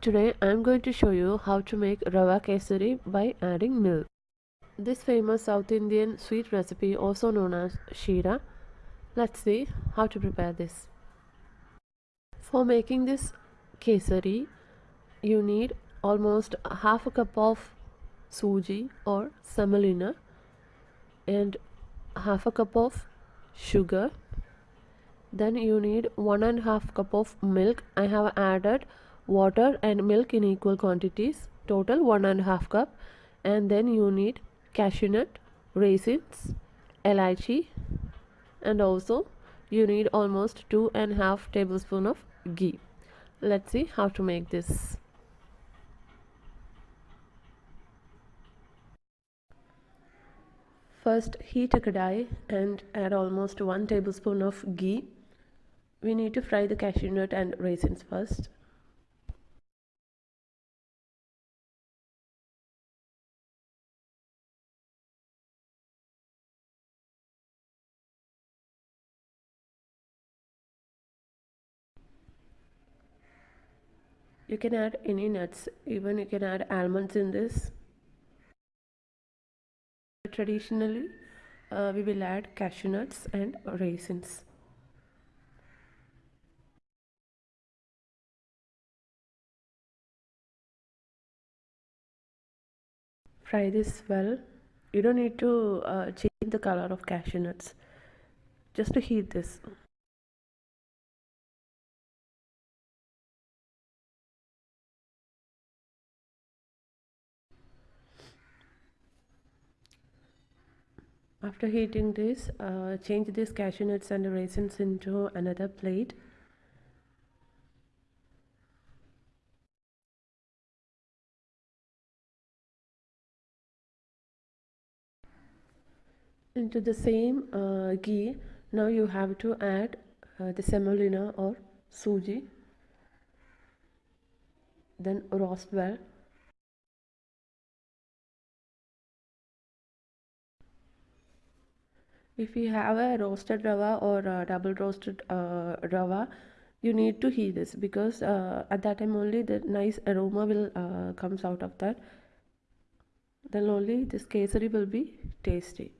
Today I am going to show you how to make rava kesari by adding milk. This famous South Indian sweet recipe also known as shira. Let's see how to prepare this. For making this kesari you need almost half a cup of suji or semolina and half a cup of sugar then you need one and a half cup of milk i have added water and milk in equal quantities total one and a half cup. And then you need cashew nut raisins elaichi and also you need almost two and a half tablespoon of ghee. Let's see how to make this. First heat a kadai and add almost one tablespoon of ghee. We need to fry the cashew nut and raisins first you can add any nuts. Even you can add almonds in this. Traditionally uh, we will add cashew nuts and raisins. Fry this well. You don't need to uh, change the color of cashew nuts. Just to heat this after heating this uh, change this cashew nuts and raisins into another plate. Into the same uh, ghee. Now you have to add uh, the semolina or suji then roast well if you have a roasted rava or double roasted uh, rava you need to heat this because uh, at that time only the nice aroma will uh, comes out of that. Then only this kesari will be tasty.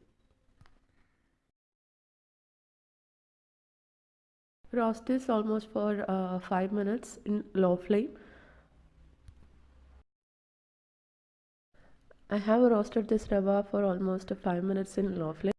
Roast this almost for uh, 5 minutes in low flame. I have roasted this rava for almost 5 minutes in low flame